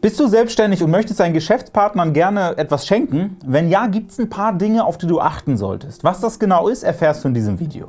Bist du selbstständig und möchtest deinen Geschäftspartnern gerne etwas schenken? Wenn ja, gibt es ein paar Dinge, auf die du achten solltest. Was das genau ist, erfährst du in diesem Video.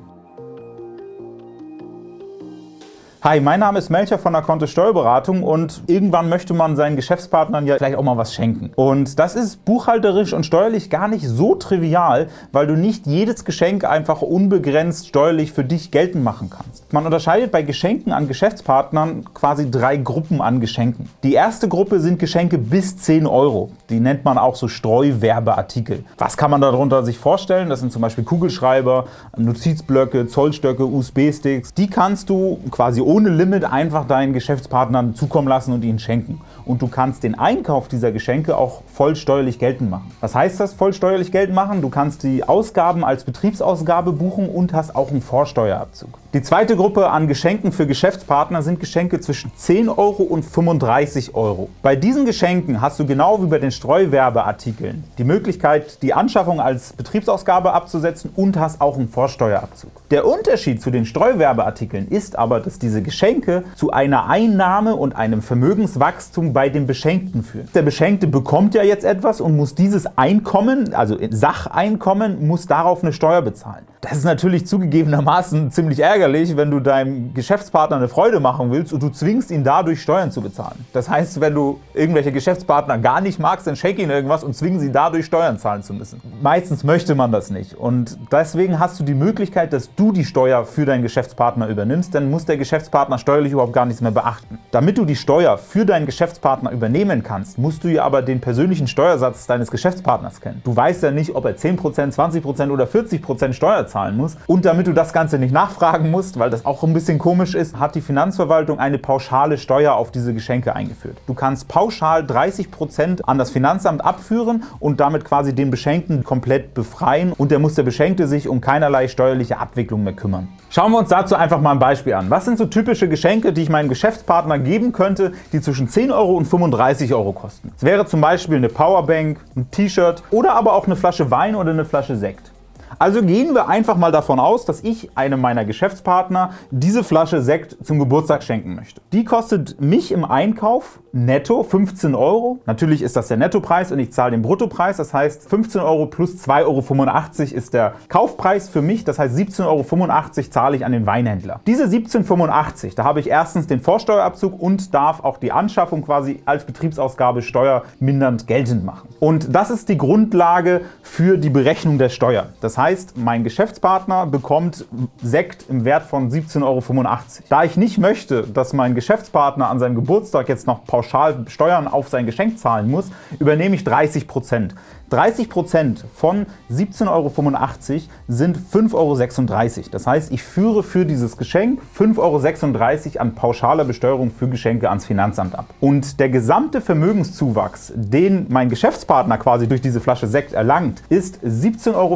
Hi, mein Name ist Melcher von der Kontist Steuerberatung und irgendwann möchte man seinen Geschäftspartnern ja vielleicht auch mal was schenken. Und das ist buchhalterisch und steuerlich gar nicht so trivial, weil du nicht jedes Geschenk einfach unbegrenzt steuerlich für dich geltend machen kannst. Man unterscheidet bei Geschenken an Geschäftspartnern quasi drei Gruppen an Geschenken. Die erste Gruppe sind Geschenke bis 10 Euro. Die nennt man auch so Streuwerbeartikel. Was kann man darunter sich vorstellen? Das sind zum Beispiel Kugelschreiber, Notizblöcke, Zollstöcke, USB-Sticks. Die kannst du quasi ohne Limit einfach deinen Geschäftspartnern zukommen lassen und ihnen schenken. Und du kannst den Einkauf dieser Geschenke auch voll steuerlich geltend machen. Was heißt das, voll steuerlich geltend machen? Du kannst die Ausgaben als Betriebsausgabe buchen und hast auch einen Vorsteuerabzug. Die zweite Gruppe an Geschenken für Geschäftspartner sind Geschenke zwischen 10 Euro und 35 Euro. Bei diesen Geschenken hast du genau wie bei den Streuwerbeartikeln die Möglichkeit, die Anschaffung als Betriebsausgabe abzusetzen und hast auch einen Vorsteuerabzug. Der Unterschied zu den Streuwerbeartikeln ist aber, dass diese Geschenke zu einer Einnahme und einem Vermögenswachstum bei dem Beschenkten führen. Der Beschenkte bekommt ja jetzt etwas und muss dieses Einkommen, also Sacheinkommen, muss darauf eine Steuer bezahlen. Das ist natürlich zugegebenermaßen ziemlich ärgerlich, wenn du deinem Geschäftspartner eine Freude machen willst und du zwingst ihn dadurch Steuern zu bezahlen. Das heißt, wenn du irgendwelche Geschäftspartner gar nicht magst, dann schenk ihnen irgendwas und zwingen sie dadurch Steuern zahlen zu müssen. Meistens möchte man das nicht und deswegen hast du die Möglichkeit, dass du die Steuer für deinen Geschäftspartner übernimmst, dann muss der Geschäftspartner steuerlich überhaupt gar nichts mehr beachten. Damit du die Steuer für deinen Geschäftspartner übernehmen kannst, musst du ja aber den persönlichen Steuersatz deines Geschäftspartners kennen. Du weißt ja nicht, ob er 10%, 20% oder 40% Steuer zahlen muss. Und damit du das Ganze nicht nachfragen musst, weil das auch ein bisschen komisch ist, hat die Finanzverwaltung eine pauschale Steuer auf diese Geschenke eingeführt. Du kannst pauschal 30% an das Finanzamt abführen und damit quasi den Beschenkten komplett befreien und der muss der Beschenkte sich um keinerlei steuerliche Abwicklung mehr kümmern. Schauen wir uns dazu einfach mal ein Beispiel an. Was sind so typische Geschenke, die ich meinem Geschäftspartner geben könnte, die zwischen 10 Euro und 35 Euro kosten? Es wäre zum Beispiel eine Powerbank, ein T-Shirt oder aber auch eine Flasche Wein oder eine Flasche Sekt. Also gehen wir einfach mal davon aus, dass ich einem meiner Geschäftspartner diese Flasche Sekt zum Geburtstag schenken möchte. Die kostet mich im Einkauf netto 15 Euro. Natürlich ist das der Nettopreis und ich zahle den Bruttopreis. Das heißt 15 Euro plus 2,85 Euro ist der Kaufpreis für mich. Das heißt 17,85 Euro zahle ich an den Weinhändler. Diese 17,85 da habe ich erstens den Vorsteuerabzug und darf auch die Anschaffung quasi als Betriebsausgabe steuermindernd geltend machen. Und das ist die Grundlage für die Berechnung der Steuer. Das heißt, heißt, mein Geschäftspartner bekommt Sekt im Wert von 17,85 Euro. Da ich nicht möchte, dass mein Geschäftspartner an seinem Geburtstag jetzt noch pauschal Steuern auf sein Geschenk zahlen muss, übernehme ich 30 Prozent. 30% von 17,85 Euro sind 5,36 Euro. Das heißt, ich führe für dieses Geschenk 5,36 Euro an pauschaler Besteuerung für Geschenke ans Finanzamt ab. Und der gesamte Vermögenszuwachs, den mein Geschäftspartner quasi durch diese Flasche Sekt erlangt, ist 17,85 Euro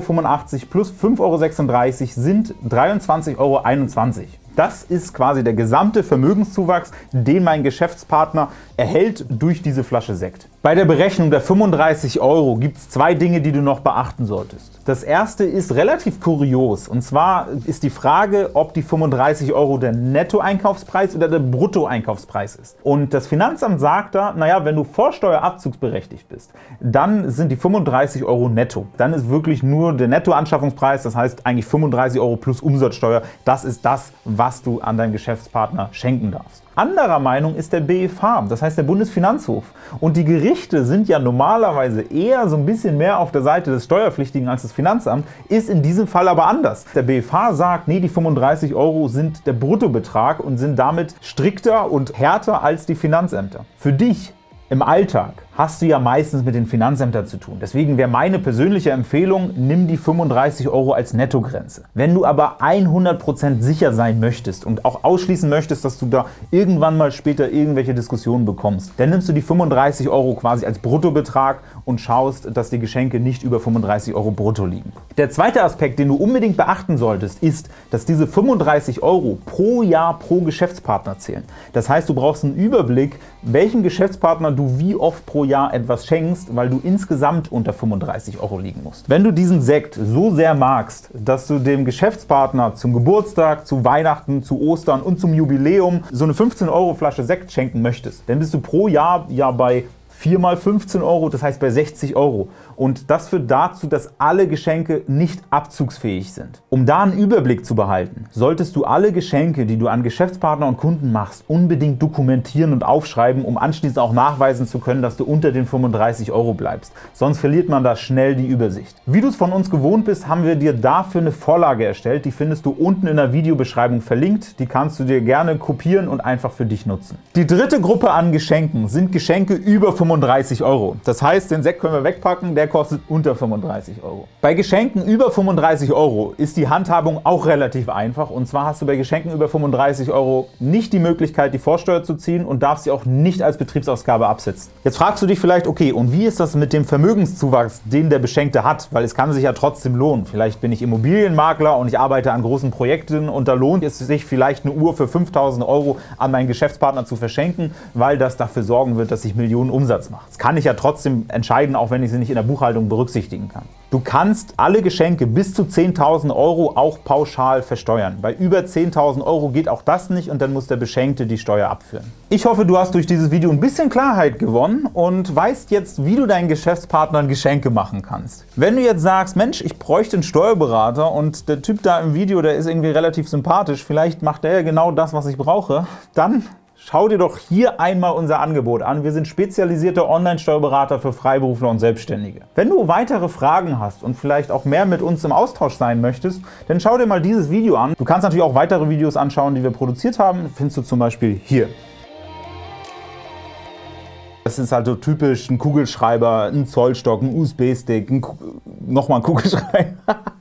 plus 5,36 Euro sind 23,21 Euro. Das ist quasi der gesamte Vermögenszuwachs, den mein Geschäftspartner erhält durch diese Flasche Sekt. Bei der Berechnung der 35 Euro gibt es zwei Dinge, die du noch beachten solltest. Das erste ist relativ kurios und zwar ist die Frage, ob die 35 Euro der Nettoeinkaufspreis oder der Bruttoeinkaufspreis ist. Und das Finanzamt sagt da, naja, wenn du vorsteuerabzugsberechtigt bist, dann sind die 35 Euro netto. Dann ist wirklich nur der Nettoanschaffungspreis, das heißt eigentlich 35 Euro plus Umsatzsteuer. Das ist das, was du an deinen Geschäftspartner schenken darfst. Anderer Meinung ist der BFH, das heißt der Bundesfinanzhof. Und die Gerichte sind ja normalerweise eher so ein bisschen mehr auf der Seite des Steuerpflichtigen als das Finanzamt, ist in diesem Fall aber anders. Der BFH sagt, nee, die 35 Euro sind der Bruttobetrag und sind damit strikter und härter als die Finanzämter. Für dich im Alltag hast du ja meistens mit den Finanzämtern zu tun. Deswegen wäre meine persönliche Empfehlung, nimm die 35 Euro als Nettogrenze. Wenn du aber 100% sicher sein möchtest und auch ausschließen möchtest, dass du da irgendwann mal später irgendwelche Diskussionen bekommst, dann nimmst du die 35 Euro quasi als Bruttobetrag und schaust, dass die Geschenke nicht über 35 Euro brutto liegen. Der zweite Aspekt, den du unbedingt beachten solltest, ist, dass diese 35 Euro pro Jahr pro Geschäftspartner zählen. Das heißt, du brauchst einen Überblick, welchen Geschäftspartner du wie oft pro Jahr etwas schenkst, weil du insgesamt unter 35 Euro liegen musst. Wenn du diesen Sekt so sehr magst, dass du dem Geschäftspartner zum Geburtstag, zu Weihnachten, zu Ostern und zum Jubiläum so eine 15 Euro Flasche Sekt schenken möchtest, dann bist du pro Jahr ja bei 4 mal 15 Euro, das heißt bei 60 Euro. Und das führt dazu, dass alle Geschenke nicht abzugsfähig sind. Um da einen Überblick zu behalten, solltest du alle Geschenke, die du an Geschäftspartner und Kunden machst, unbedingt dokumentieren und aufschreiben, um anschließend auch nachweisen zu können, dass du unter den 35 Euro bleibst. Sonst verliert man da schnell die Übersicht. Wie du es von uns gewohnt bist, haben wir dir dafür eine Vorlage erstellt. Die findest du unten in der Videobeschreibung verlinkt. Die kannst du dir gerne kopieren und einfach für dich nutzen. Die dritte Gruppe an Geschenken sind Geschenke über 35 Euro. Das heißt, den Sekt können wir wegpacken, der kostet unter 35 Euro. Bei Geschenken über 35 Euro ist die Handhabung auch relativ einfach. Und zwar hast du bei Geschenken über 35 Euro nicht die Möglichkeit, die Vorsteuer zu ziehen und darfst sie auch nicht als Betriebsausgabe absetzen. Jetzt fragst du dich vielleicht, okay, und wie ist das mit dem Vermögenszuwachs, den der Beschenkte hat? Weil es kann sich ja trotzdem lohnen. Vielleicht bin ich Immobilienmakler und ich arbeite an großen Projekten und da lohnt es sich vielleicht eine Uhr für 5.000 Euro an meinen Geschäftspartner zu verschenken, weil das dafür sorgen wird, dass ich Millionen Umsatz mache. Das kann ich ja trotzdem entscheiden, auch wenn ich sie nicht in der Buchhaltung berücksichtigen kann. Du kannst alle Geschenke bis zu 10.000 Euro auch pauschal versteuern. Bei über 10.000 Euro geht auch das nicht und dann muss der Beschenkte die Steuer abführen. Ich hoffe, du hast durch dieses Video ein bisschen Klarheit gewonnen und weißt jetzt, wie du deinen Geschäftspartnern Geschenke machen kannst. Wenn du jetzt sagst, Mensch, ich bräuchte einen Steuerberater und der Typ da im Video, der ist irgendwie relativ sympathisch, vielleicht macht der ja genau das, was ich brauche, dann Schau dir doch hier einmal unser Angebot an. Wir sind spezialisierte Online-Steuerberater für Freiberufler und Selbstständige. Wenn du weitere Fragen hast und vielleicht auch mehr mit uns im Austausch sein möchtest, dann schau dir mal dieses Video an. Du kannst natürlich auch weitere Videos anschauen, die wir produziert haben. Findest du zum Beispiel hier. Das ist halt so typisch ein Kugelschreiber, ein Zollstock, ein USB-Stick, nochmal ein Kugelschreiber.